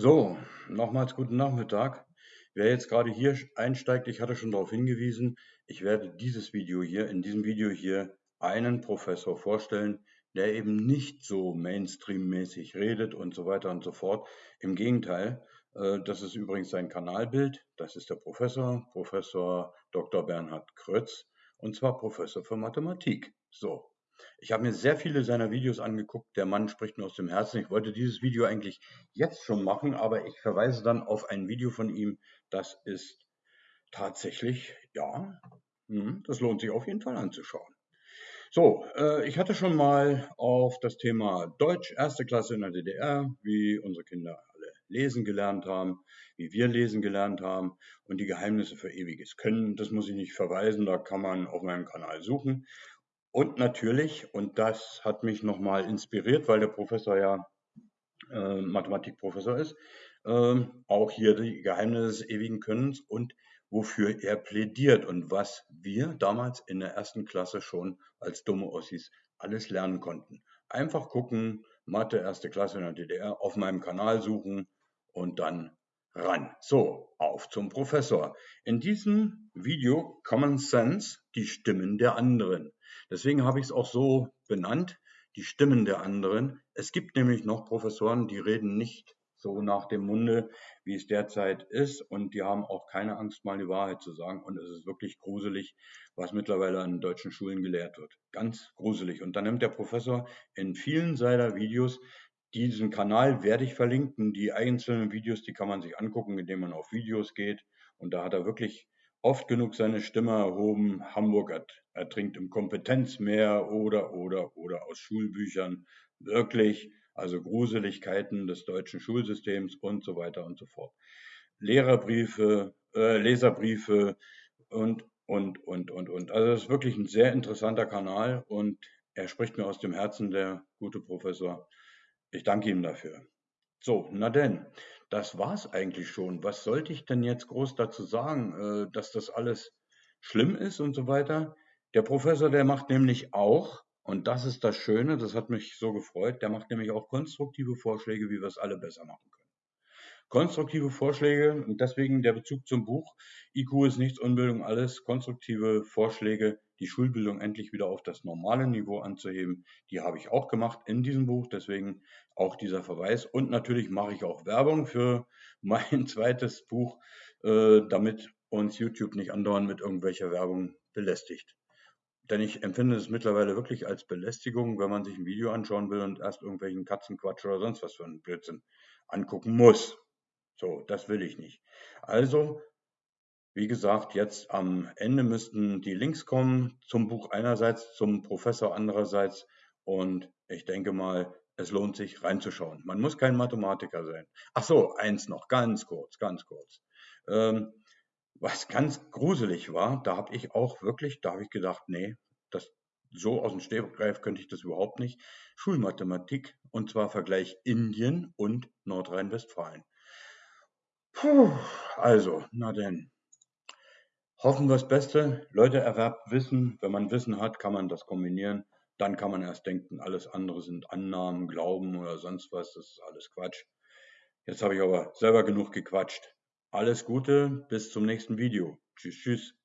So, nochmals guten Nachmittag. Wer jetzt gerade hier einsteigt, ich hatte schon darauf hingewiesen, ich werde dieses Video hier, in diesem Video hier einen Professor vorstellen, der eben nicht so Mainstream-mäßig redet und so weiter und so fort. Im Gegenteil, äh, das ist übrigens sein Kanalbild. Das ist der Professor, Professor Dr. Bernhard Krötz, und zwar Professor für Mathematik. So, ich habe mir sehr viele seiner Videos angeguckt. Der Mann spricht mir aus dem Herzen. Ich wollte dieses Video eigentlich jetzt schon machen, aber ich verweise dann auf ein Video von ihm. Das ist tatsächlich, ja, hm, das lohnt sich auf jeden Fall anzuschauen. So, äh, ich hatte schon mal auf das Thema Deutsch, erste Klasse in der DDR, wie unsere Kinder alle lesen gelernt haben, wie wir lesen gelernt haben und die Geheimnisse für ewiges Können. Das muss ich nicht verweisen, da kann man auf meinem Kanal suchen. Und natürlich, und das hat mich nochmal inspiriert, weil der Professor ja äh, Mathematikprofessor ist, äh, auch hier die Geheimnisse des ewigen Könnens und wofür er plädiert und was wir damals in der ersten Klasse schon als dumme Ossis alles lernen konnten. Einfach gucken, Mathe, erste Klasse in der DDR, auf meinem Kanal suchen und dann ran. So, auf zum Professor. In diesem Video Common Sense, die Stimmen der anderen. Deswegen habe ich es auch so benannt, die Stimmen der anderen. Es gibt nämlich noch Professoren, die reden nicht so nach dem Munde, wie es derzeit ist. Und die haben auch keine Angst, mal die Wahrheit zu sagen. Und es ist wirklich gruselig, was mittlerweile an deutschen Schulen gelehrt wird. Ganz gruselig. Und dann nimmt der Professor in vielen seiner Videos diesen Kanal werde ich verlinken. Die einzelnen Videos, die kann man sich angucken, indem man auf Videos geht. Und da hat er wirklich oft genug seine Stimme erhoben. Hamburg ertrinkt im Kompetenzmeer oder, oder, oder aus Schulbüchern. Wirklich, also Gruseligkeiten des deutschen Schulsystems und so weiter und so fort. Lehrerbriefe, äh, Leserbriefe und, und, und, und, und. Also es ist wirklich ein sehr interessanter Kanal und er spricht mir aus dem Herzen, der gute Professor. Ich danke ihm dafür. So, na denn, das war's eigentlich schon. Was sollte ich denn jetzt groß dazu sagen, äh, dass das alles schlimm ist und so weiter? Der Professor, der macht nämlich auch, und das ist das Schöne, das hat mich so gefreut, der macht nämlich auch konstruktive Vorschläge, wie wir es alle besser machen können. Konstruktive Vorschläge und deswegen der Bezug zum Buch IQ ist nichts, Unbildung alles. Konstruktive Vorschläge, die Schulbildung endlich wieder auf das normale Niveau anzuheben, die habe ich auch gemacht in diesem Buch. Deswegen auch dieser Verweis. Und natürlich mache ich auch Werbung für mein zweites Buch, äh, damit uns YouTube nicht andauernd mit irgendwelcher Werbung belästigt. Denn ich empfinde es mittlerweile wirklich als Belästigung, wenn man sich ein Video anschauen will und erst irgendwelchen Katzenquatsch oder sonst was für einen Blödsinn angucken muss. So, das will ich nicht. Also, wie gesagt, jetzt am Ende müssten die Links kommen zum Buch einerseits, zum Professor andererseits. Und ich denke mal, es lohnt sich reinzuschauen. Man muss kein Mathematiker sein. Ach so, eins noch, ganz kurz, ganz kurz. Ähm, was ganz gruselig war, da habe ich auch wirklich, da habe ich gedacht, nee, das so aus dem Stegreif könnte ich das überhaupt nicht. Schulmathematik und zwar Vergleich Indien und Nordrhein-Westfalen. Puh, also, na denn. Hoffen wir das Beste. Leute, erwerbt Wissen. Wenn man Wissen hat, kann man das kombinieren. Dann kann man erst denken, alles andere sind Annahmen, Glauben oder sonst was. Das ist alles Quatsch. Jetzt habe ich aber selber genug gequatscht. Alles Gute, bis zum nächsten Video. Tschüss, tschüss.